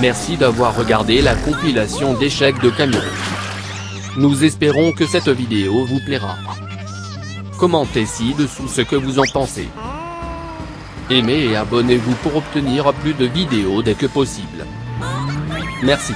Merci d'avoir regardé la compilation d'échecs de camions. Nous espérons que cette vidéo vous plaira. Commentez ci-dessous ce que vous en pensez. Aimez et abonnez-vous pour obtenir plus de vidéos dès que possible. Merci.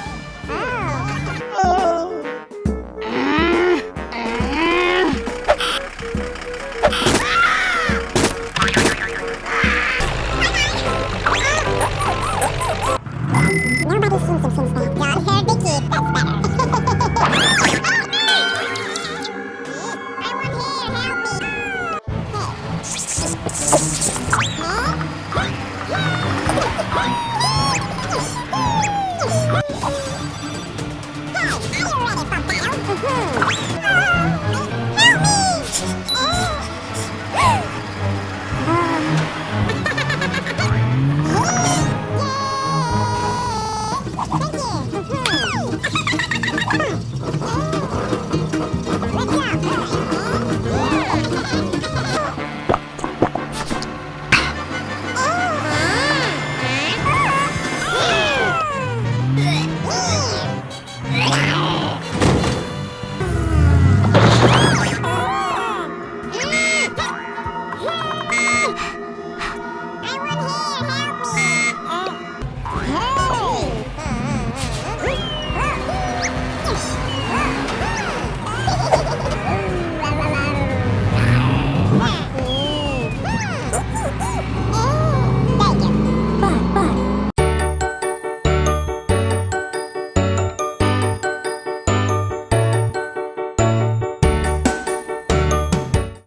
Nobody seems to think that. Blonde hair Vicky, that's better. Hi, are you ready for battle? Mm-hmm.